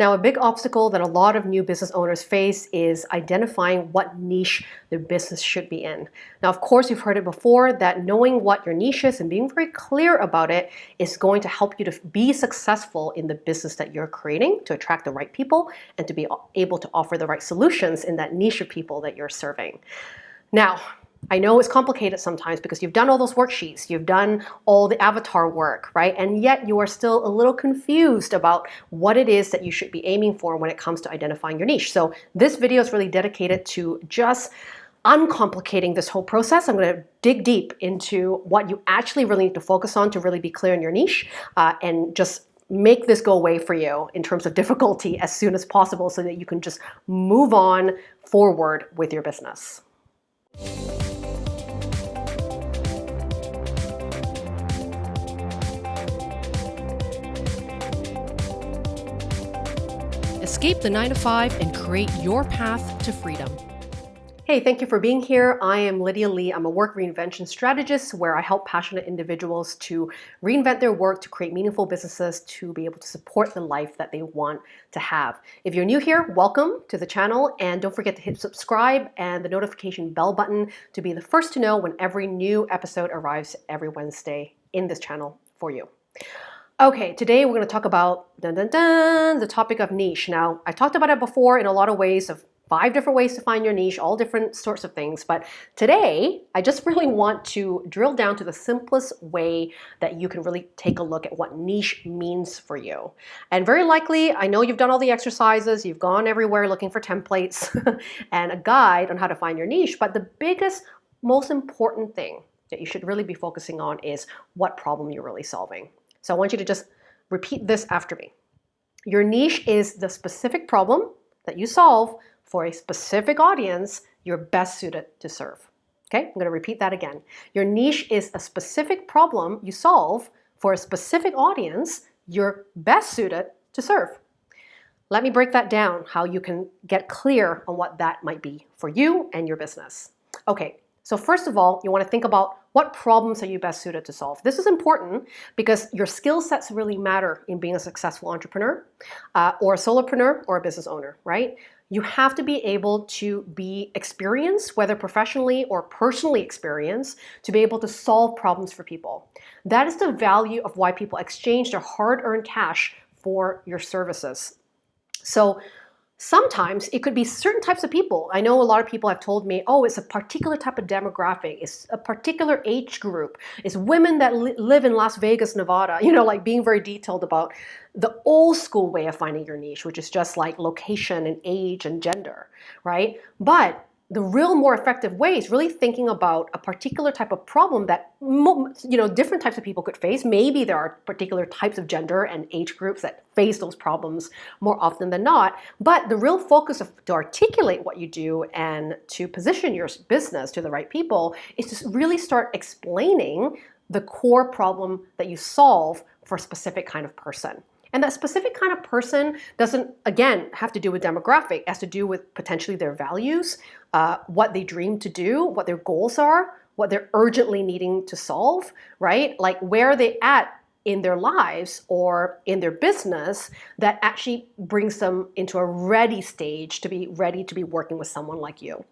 Now, a big obstacle that a lot of new business owners face is identifying what niche their business should be in. Now, of course, you've heard it before that knowing what your niche is and being very clear about it is going to help you to be successful in the business that you're creating to attract the right people and to be able to offer the right solutions in that niche of people that you're serving. Now, I know it's complicated sometimes because you've done all those worksheets, you've done all the avatar work, right? And yet you are still a little confused about what it is that you should be aiming for when it comes to identifying your niche. So this video is really dedicated to just uncomplicating this whole process. I'm going to dig deep into what you actually really need to focus on to really be clear in your niche uh, and just make this go away for you in terms of difficulty as soon as possible so that you can just move on forward with your business. Escape the 9 to 5 and create your path to freedom. Hey, thank you for being here. I am Lydia Lee. I'm a work reinvention strategist where I help passionate individuals to reinvent their work to create meaningful businesses to be able to support the life that they want to have. If you're new here, welcome to the channel and don't forget to hit subscribe and the notification bell button to be the first to know when every new episode arrives every Wednesday in this channel for you. Okay, today we're going to talk about dun, dun, dun, the topic of niche. Now, I talked about it before in a lot of ways of five different ways to find your niche, all different sorts of things. But today, I just really want to drill down to the simplest way that you can really take a look at what niche means for you. And very likely, I know you've done all the exercises, you've gone everywhere looking for templates and a guide on how to find your niche. But the biggest, most important thing that you should really be focusing on is what problem you're really solving. So I want you to just repeat this after me. Your niche is the specific problem that you solve for a specific audience you're best suited to serve. Okay, I'm going to repeat that again. Your niche is a specific problem you solve for a specific audience you're best suited to serve. Let me break that down, how you can get clear on what that might be for you and your business. Okay, so first of all, you want to think about what problems are you best suited to solve? This is important because your skill sets really matter in being a successful entrepreneur uh, or a solopreneur or a business owner, right? You have to be able to be experienced, whether professionally or personally experienced, to be able to solve problems for people. That is the value of why people exchange their hard-earned cash for your services. So Sometimes it could be certain types of people. I know a lot of people have told me, oh, it's a particular type of demographic. It's a particular age group. It's women that li live in Las Vegas, Nevada. You know, like being very detailed about the old school way of finding your niche, which is just like location and age and gender, right? But the real more effective way is really thinking about a particular type of problem that you know different types of people could face. Maybe there are particular types of gender and age groups that face those problems more often than not. But the real focus of to articulate what you do and to position your business to the right people is to really start explaining the core problem that you solve for a specific kind of person. And that specific kind of person doesn't, again, have to do with demographic. It has to do with potentially their values, uh, what they dream to do, what their goals are, what they're urgently needing to solve, right? Like where are they at in their lives or in their business that actually brings them into a ready stage to be ready to be working with someone like you.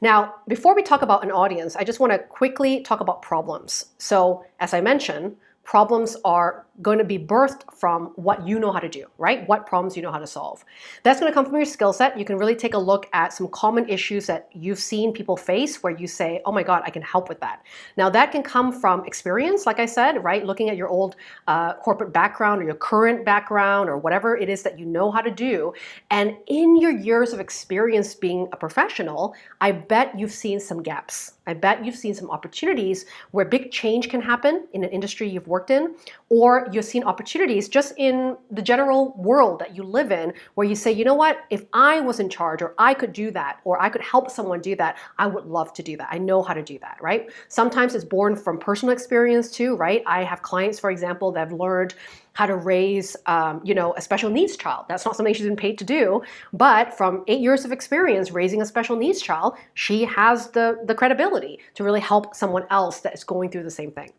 Now, before we talk about an audience, I just want to quickly talk about problems. So as I mentioned, problems are going to be birthed from what you know how to do, right? What problems you know how to solve. That's going to come from your skill set. You can really take a look at some common issues that you've seen people face where you say, oh my God, I can help with that. Now that can come from experience, like I said, right? Looking at your old uh, corporate background or your current background or whatever it is that you know how to do. And in your years of experience being a professional, I bet you've seen some gaps. I bet you've seen some opportunities where big change can happen in an industry you've worked in, or you've seen opportunities just in the general world that you live in where you say, you know what, if I was in charge or I could do that or I could help someone do that, I would love to do that. I know how to do that, right? Sometimes it's born from personal experience too, right? I have clients, for example, that have learned how to raise, um, you know, a special needs child. That's not something she's been paid to do, but from eight years of experience raising a special needs child, she has the, the credibility to really help someone else that is going through the same thing.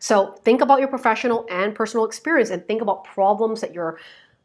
So think about your professional and personal experience and think about problems that you're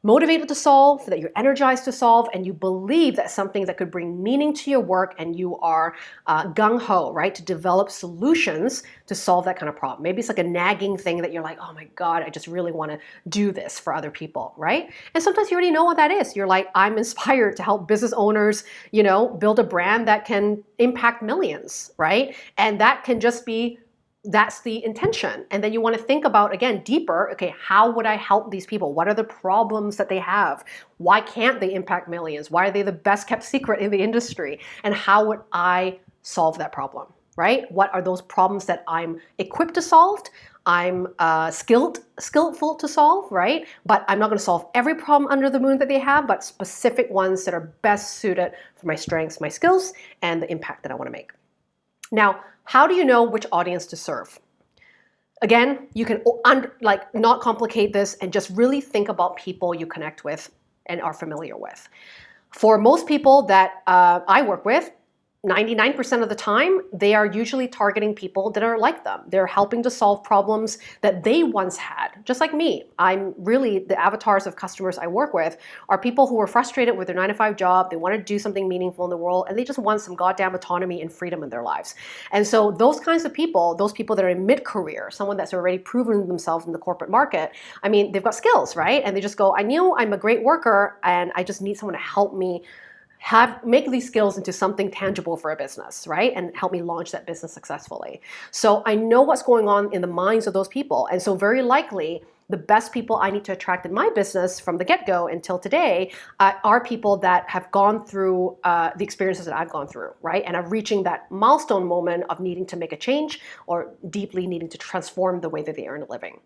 motivated to solve, that you're energized to solve, and you believe that something that could bring meaning to your work and you are uh, gung ho, right, to develop solutions to solve that kind of problem. Maybe it's like a nagging thing that you're like, oh my God, I just really want to do this for other people, right? And sometimes you already know what that is. You're like, I'm inspired to help business owners, you know, build a brand that can impact millions, right? And that can just be that's the intention. And then you want to think about, again, deeper, okay, how would I help these people? What are the problems that they have? Why can't they impact millions? Why are they the best kept secret in the industry? And how would I solve that problem, right? What are those problems that I'm equipped to solve? I'm uh, skilled, skillful to solve, right? But I'm not going to solve every problem under the moon that they have, but specific ones that are best suited for my strengths, my skills, and the impact that I want to make. Now, how do you know which audience to serve? Again, you can like not complicate this and just really think about people you connect with and are familiar with. For most people that uh, I work with, 99% of the time, they are usually targeting people that are like them. They're helping to solve problems that they once had, just like me. I'm really, the avatars of customers I work with are people who are frustrated with their nine to five job, they want to do something meaningful in the world, and they just want some goddamn autonomy and freedom in their lives. And so those kinds of people, those people that are in mid-career, someone that's already proven themselves in the corporate market, I mean, they've got skills, right? And they just go, I knew I'm a great worker, and I just need someone to help me have make these skills into something tangible for a business, right? And help me launch that business successfully. So I know what's going on in the minds of those people. And so very likely the best people I need to attract in my business from the get-go until today uh, are people that have gone through uh, the experiences that I've gone through, right? And are reaching that milestone moment of needing to make a change or deeply needing to transform the way that they earn a living.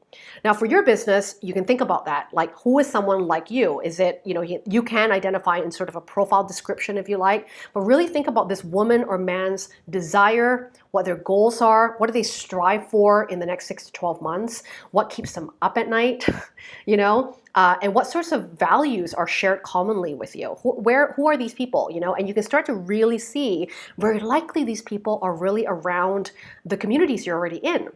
Now for your business, you can think about that. Like who is someone like you? Is it, you know, you can identify in sort of a profile description if you like, but really think about this woman or man's desire, what their goals are, what do they strive for in the next six to 12 months, what keeps them up at night, you know, uh, and what sorts of values are shared commonly with you? Who, where, who are these people, you know? And you can start to really see, very likely these people are really around the communities you're already in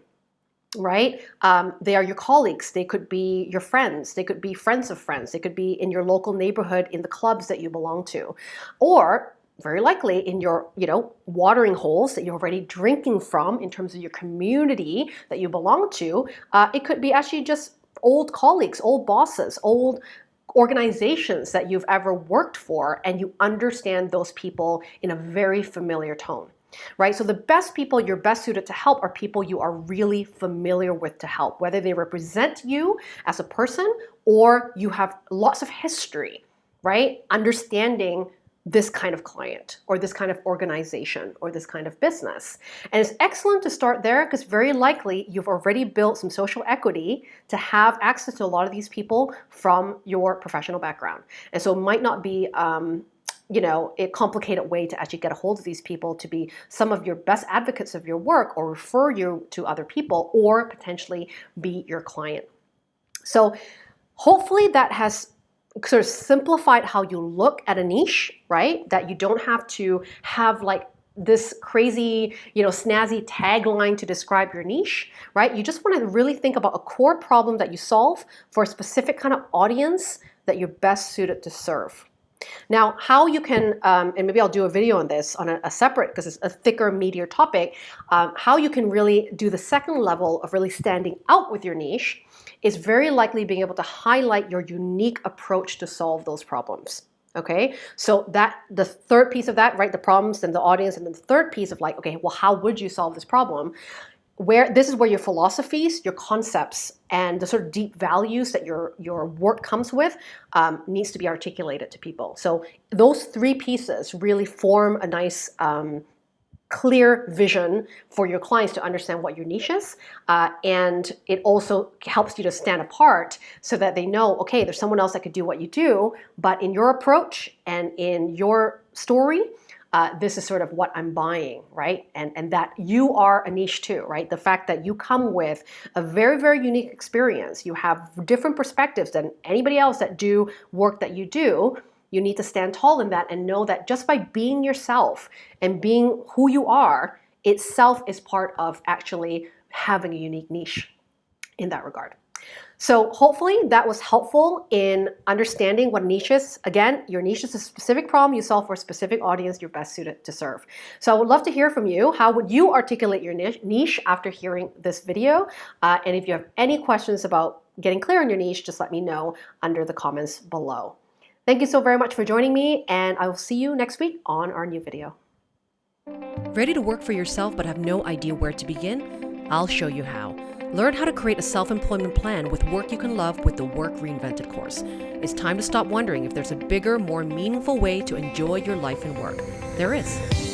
right? Um, they are your colleagues. They could be your friends. They could be friends of friends. They could be in your local neighborhood in the clubs that you belong to. Or very likely in your you know watering holes that you're already drinking from in terms of your community that you belong to uh, it could be actually just old colleagues old bosses old organizations that you've ever worked for and you understand those people in a very familiar tone right? So the best people you're best suited to help are people you are really familiar with to help, whether they represent you as a person or you have lots of history, right? Understanding this kind of client or this kind of organization or this kind of business. And it's excellent to start there because very likely you've already built some social equity to have access to a lot of these people from your professional background. And so it might not be um, you know, a complicated way to actually get a hold of these people to be some of your best advocates of your work or refer you to other people or potentially be your client. So hopefully that has sort of simplified how you look at a niche, right? That you don't have to have like this crazy, you know, snazzy tagline to describe your niche, right? You just want to really think about a core problem that you solve for a specific kind of audience that you're best suited to serve. Now, how you can, um, and maybe I'll do a video on this on a, a separate, because it's a thicker, meatier topic, um, how you can really do the second level of really standing out with your niche is very likely being able to highlight your unique approach to solve those problems. Okay, so that the third piece of that, right, the problems and the audience, and then the third piece of like, okay, well, how would you solve this problem? Where this is where your philosophies, your concepts, and the sort of deep values that your your work comes with um, needs to be articulated to people. So those three pieces really form a nice um, clear vision for your clients to understand what your niche is. Uh, and it also helps you to stand apart so that they know, okay, there's someone else that could do what you do, but in your approach and in your story, uh, this is sort of what I'm buying, right? And, and that you are a niche too, right? The fact that you come with a very, very unique experience. You have different perspectives than anybody else that do work that you do. You need to stand tall in that and know that just by being yourself and being who you are itself is part of actually having a unique niche in that regard. So hopefully that was helpful in understanding what a niche is. Again, your niche is a specific problem you solve for a specific audience you're best suited to serve. So I would love to hear from you. How would you articulate your niche after hearing this video? Uh, and if you have any questions about getting clear on your niche, just let me know under the comments below. Thank you so very much for joining me, and I will see you next week on our new video. Ready to work for yourself but have no idea where to begin? I'll show you how. Learn how to create a self employment plan with work you can love with the Work Reinvented course. It's time to stop wondering if there's a bigger, more meaningful way to enjoy your life and work. There is.